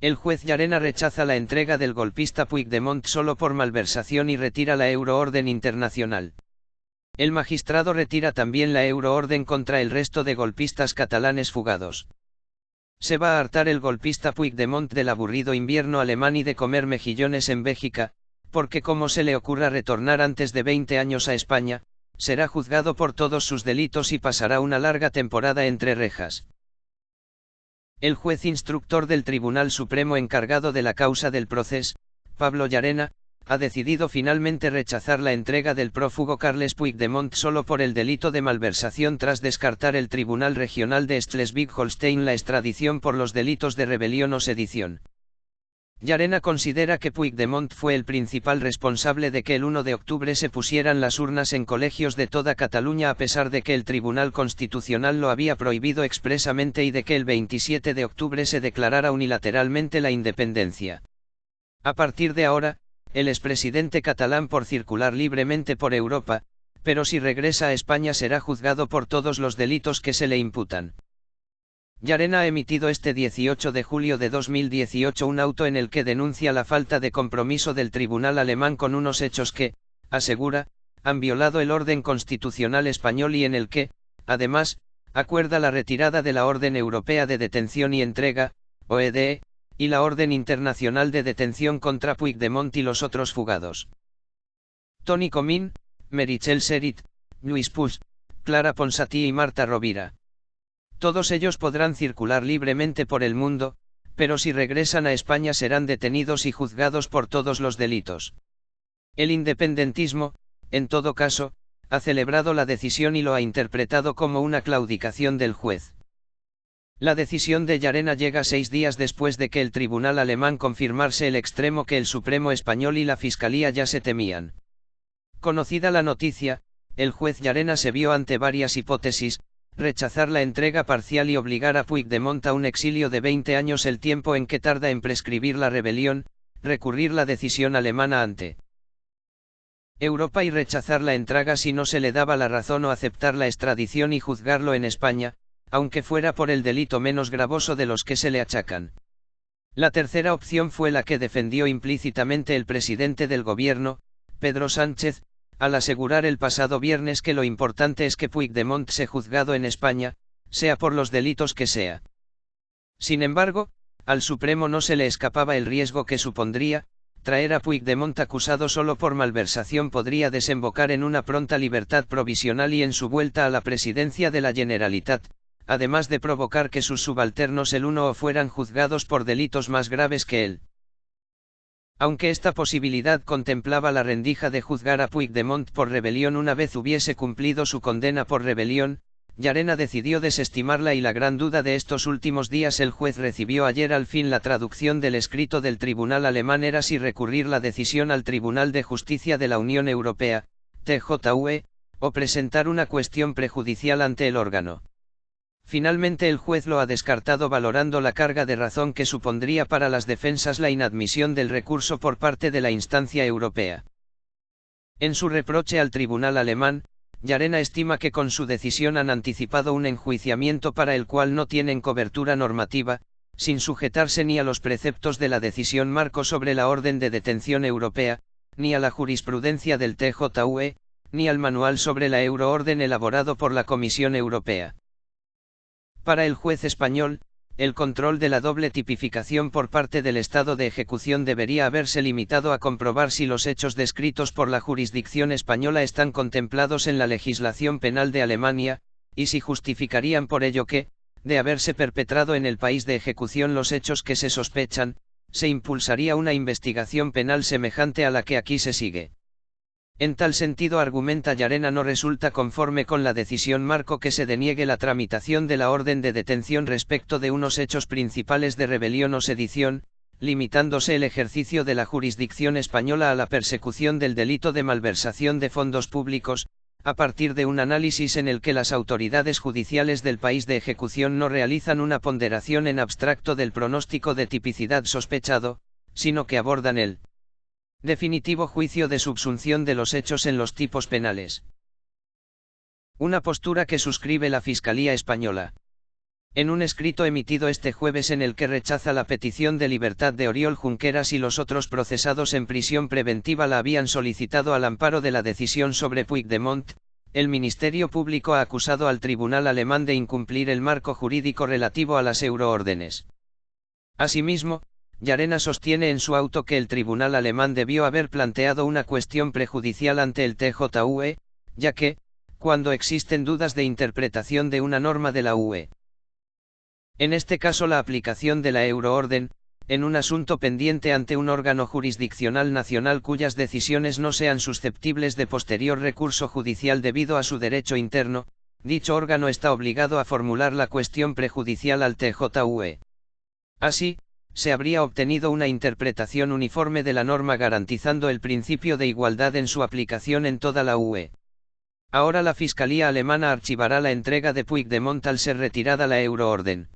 El juez Llarena rechaza la entrega del golpista Puigdemont solo por malversación y retira la euroorden internacional. El magistrado retira también la euroorden contra el resto de golpistas catalanes fugados. Se va a hartar el golpista Puigdemont del aburrido invierno alemán y de comer mejillones en Bélgica, porque como se le ocurra retornar antes de 20 años a España, será juzgado por todos sus delitos y pasará una larga temporada entre rejas. El juez instructor del Tribunal Supremo encargado de la causa del proceso, Pablo Llarena, ha decidido finalmente rechazar la entrega del prófugo Carles Puigdemont solo por el delito de malversación tras descartar el Tribunal Regional de Schleswig-Holstein la extradición por los delitos de rebelión o sedición. Llarena considera que Puigdemont fue el principal responsable de que el 1 de octubre se pusieran las urnas en colegios de toda Cataluña a pesar de que el Tribunal Constitucional lo había prohibido expresamente y de que el 27 de octubre se declarara unilateralmente la independencia. A partir de ahora, el expresidente catalán por circular libremente por Europa, pero si regresa a España será juzgado por todos los delitos que se le imputan. Yarena ha emitido este 18 de julio de 2018 un auto en el que denuncia la falta de compromiso del tribunal alemán con unos hechos que, asegura, han violado el orden constitucional español y en el que, además, acuerda la retirada de la Orden Europea de Detención y Entrega, OEDE, y la Orden Internacional de Detención contra Puigdemont y los otros fugados. Tony Comín, Merichel Serit, Luis Puig, Clara Ponsatí y Marta Rovira. Todos ellos podrán circular libremente por el mundo, pero si regresan a España serán detenidos y juzgados por todos los delitos. El independentismo, en todo caso, ha celebrado la decisión y lo ha interpretado como una claudicación del juez. La decisión de Llarena llega seis días después de que el tribunal alemán confirmarse el extremo que el Supremo español y la Fiscalía ya se temían. Conocida la noticia, el juez Llarena se vio ante varias hipótesis, rechazar la entrega parcial y obligar a Puigdemont a un exilio de 20 años el tiempo en que tarda en prescribir la rebelión, recurrir la decisión alemana ante Europa y rechazar la entrega si no se le daba la razón o aceptar la extradición y juzgarlo en España, aunque fuera por el delito menos gravoso de los que se le achacan. La tercera opción fue la que defendió implícitamente el presidente del gobierno, Pedro Sánchez, al asegurar el pasado viernes que lo importante es que Puigdemont se juzgado en España, sea por los delitos que sea. Sin embargo, al Supremo no se le escapaba el riesgo que supondría, traer a Puigdemont acusado solo por malversación podría desembocar en una pronta libertad provisional y en su vuelta a la presidencia de la Generalitat, además de provocar que sus subalternos el uno o fueran juzgados por delitos más graves que él. Aunque esta posibilidad contemplaba la rendija de juzgar a Puigdemont por rebelión una vez hubiese cumplido su condena por rebelión, Yarena decidió desestimarla y la gran duda de estos últimos días el juez recibió ayer al fin la traducción del escrito del tribunal alemán era si recurrir la decisión al Tribunal de Justicia de la Unión Europea, TJUE, o presentar una cuestión prejudicial ante el órgano. Finalmente el juez lo ha descartado valorando la carga de razón que supondría para las defensas la inadmisión del recurso por parte de la instancia europea. En su reproche al tribunal alemán, Yarena estima que con su decisión han anticipado un enjuiciamiento para el cual no tienen cobertura normativa, sin sujetarse ni a los preceptos de la decisión marco sobre la orden de detención europea, ni a la jurisprudencia del TJUE, ni al manual sobre la euroorden elaborado por la Comisión Europea. Para el juez español, el control de la doble tipificación por parte del Estado de ejecución debería haberse limitado a comprobar si los hechos descritos por la jurisdicción española están contemplados en la legislación penal de Alemania, y si justificarían por ello que, de haberse perpetrado en el país de ejecución los hechos que se sospechan, se impulsaría una investigación penal semejante a la que aquí se sigue. En tal sentido argumenta Yarena no resulta conforme con la decisión marco que se deniegue la tramitación de la orden de detención respecto de unos hechos principales de rebelión o sedición, limitándose el ejercicio de la jurisdicción española a la persecución del delito de malversación de fondos públicos, a partir de un análisis en el que las autoridades judiciales del país de ejecución no realizan una ponderación en abstracto del pronóstico de tipicidad sospechado, sino que abordan el Definitivo juicio de subsunción de los hechos en los tipos penales. Una postura que suscribe la Fiscalía Española. En un escrito emitido este jueves en el que rechaza la petición de libertad de Oriol Junqueras y los otros procesados en prisión preventiva la habían solicitado al amparo de la decisión sobre Puigdemont, el Ministerio Público ha acusado al Tribunal alemán de incumplir el marco jurídico relativo a las euroórdenes. Asimismo, Yarena sostiene en su auto que el Tribunal alemán debió haber planteado una cuestión prejudicial ante el TJUE, ya que, cuando existen dudas de interpretación de una norma de la UE, en este caso la aplicación de la euroorden, en un asunto pendiente ante un órgano jurisdiccional nacional cuyas decisiones no sean susceptibles de posterior recurso judicial debido a su derecho interno, dicho órgano está obligado a formular la cuestión prejudicial al TJUE. Así, se habría obtenido una interpretación uniforme de la norma garantizando el principio de igualdad en su aplicación en toda la UE. Ahora la Fiscalía alemana archivará la entrega de Puigdemont al ser retirada la euroorden.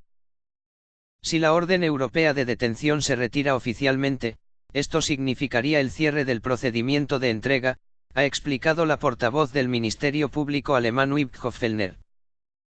Si la orden europea de detención se retira oficialmente, esto significaría el cierre del procedimiento de entrega, ha explicado la portavoz del Ministerio Público alemán Fellner.